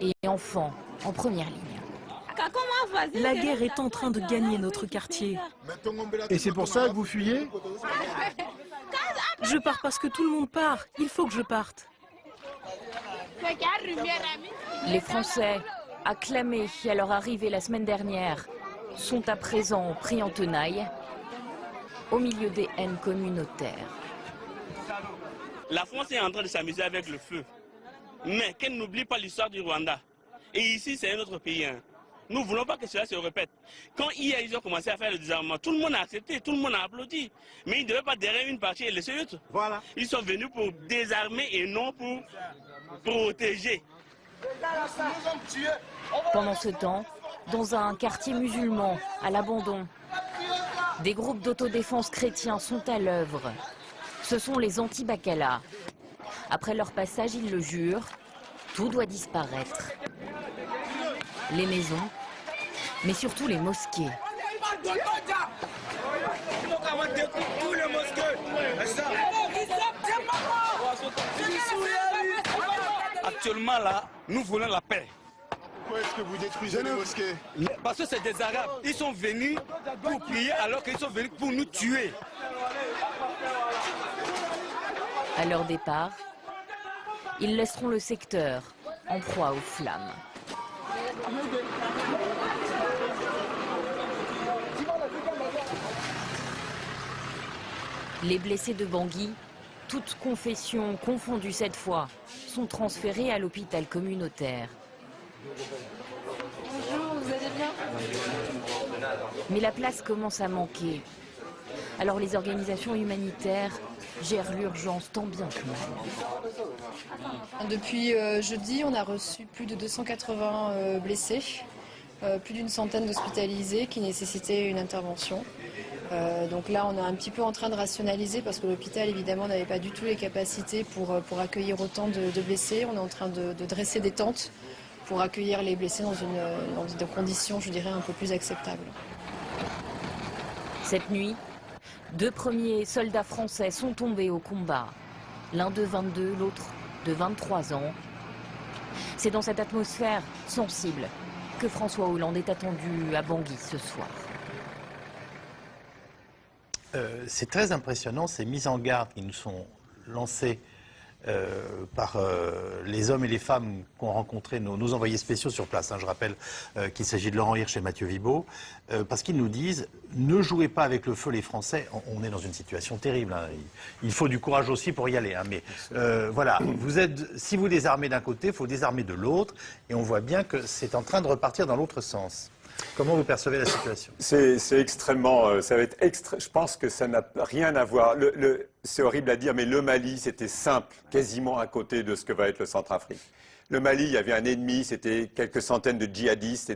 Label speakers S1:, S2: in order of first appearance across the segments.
S1: et enfants en première ligne.
S2: La guerre est en train de gagner notre quartier.
S3: Et c'est pour ça que vous fuyez
S2: Je pars parce que tout le monde part. Il faut que je parte.
S1: Les Français, acclamés à leur arrivée la semaine dernière, sont à présent pris en tenaille au milieu des haines communautaires.
S4: La France est en train de s'amuser avec le feu. Mais qu'elle n'oublie pas l'histoire du Rwanda. Et ici, c'est un autre pays. hein. Nous ne voulons pas que cela se répète. Quand hier, ils ont commencé à faire le désarmement, tout le monde a accepté, tout le monde a applaudi. Mais ils ne devaient pas derrière une partie et laisser l'autre.
S3: Voilà.
S4: Ils sont venus pour désarmer et non pour protéger.
S1: Pendant ce temps, dans un quartier musulman à l'abandon, des groupes d'autodéfense chrétiens sont à l'œuvre. Ce sont les anti-Bacala. Après leur passage, ils le jurent, tout doit disparaître. Les maisons, mais surtout les mosquées.
S5: Actuellement là, nous voulons la paix.
S3: Pourquoi est-ce que vous détruisez les mosquées
S5: Parce que c'est des Arabes. Ils sont venus pour prier alors qu'ils sont venus pour nous tuer.
S1: À leur départ, ils laisseront le secteur en proie aux flammes. Les blessés de Bangui, toutes confessions confondues cette fois, sont transférés à l'hôpital communautaire.
S6: Bonjour, vous allez bien?
S1: Mais la place commence à manquer. Alors les organisations humanitaires gèrent l'urgence tant bien que mal.
S6: Depuis euh, jeudi, on a reçu plus de 280 euh, blessés, euh, plus d'une centaine d'hospitalisés qui nécessitaient une intervention. Euh, donc là, on est un petit peu en train de rationaliser parce que l'hôpital, évidemment, n'avait pas du tout les capacités pour, pour accueillir autant de, de blessés. On est en train de, de dresser des tentes pour accueillir les blessés dans, une, dans des conditions, je dirais, un peu plus acceptables.
S1: Cette nuit, deux premiers soldats français sont tombés au combat. L'un de 22, l'autre de 23 ans. C'est dans cette atmosphère sensible que François Hollande est attendu à Bangui ce soir.
S7: Euh, c'est très impressionnant ces mises en garde qui nous sont lancées euh, par euh, les hommes et les femmes qu'ont rencontrés nos, nos envoyés spéciaux sur place. hein. Je rappelle euh, qu'il s'agit de Laurent Hirsch et Mathieu Vibo, euh, parce qu'ils nous disent ne jouez pas avec le feu les Français. On, on est dans une situation terrible. hein. Il, il faut du courage aussi pour y aller. hein. Mais euh, voilà, vous êtes, si vous désarmez d'un côté, il faut désarmer de l'autre, et on voit bien que c'est en train de repartir dans l'autre sens. Comment vous percevez la situation?
S8: C'est extrêmement, ça va être extra. Je pense que ça n'a rien à voir. Le, le- c'est horrible à dire, mais le Mali, c'était simple, quasiment à côté de ce que va être le Centrafrique. Le Mali, il y avait un ennemi, c'était quelques centaines de djihadistes,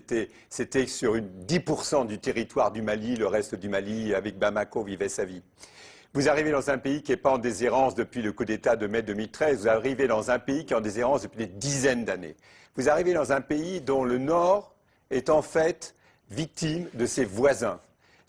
S8: c'était, sur une 10% du territoire du Mali, le reste du Mali, avec Bamako, vivait sa vie. Vous arrivez dans un pays qui n'est pas en déshérence depuis le coup d'État de mai 2013. Vous arrivez dans un pays qui est en déshérence depuis des dizaines d'années. Vous arrivez dans un pays dont le Nord est en fait victime de ses voisins.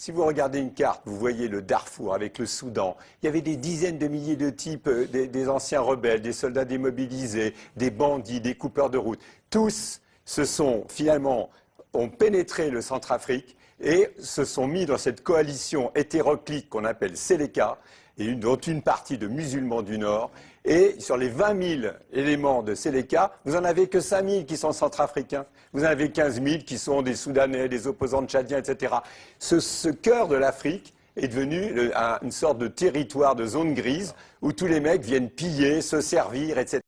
S8: Si vous regardez une carte, vous voyez le Darfour avec le Soudan. Il y avait des dizaines de milliers de types, euh, des, anciens rebelles, des soldats démobilisés, des bandits, des coupeurs de route. Tous se sont finalement ont pénétré le Centrafrique et se sont mis dans cette coalition hétéroclite qu'on appelle Seleka, dont une partie de musulmans du Nord. Et sur les 20 000 éléments de Seleka, vous en avez que 5 000 qui sont centrafricains. Vous en avez 15 000 qui sont des Soudanais, des opposants tchadiens, etc. Ce, cœur de l'Afrique est devenu une sorte de territoire de zone grise où tous les mecs viennent piller, se servir, etc.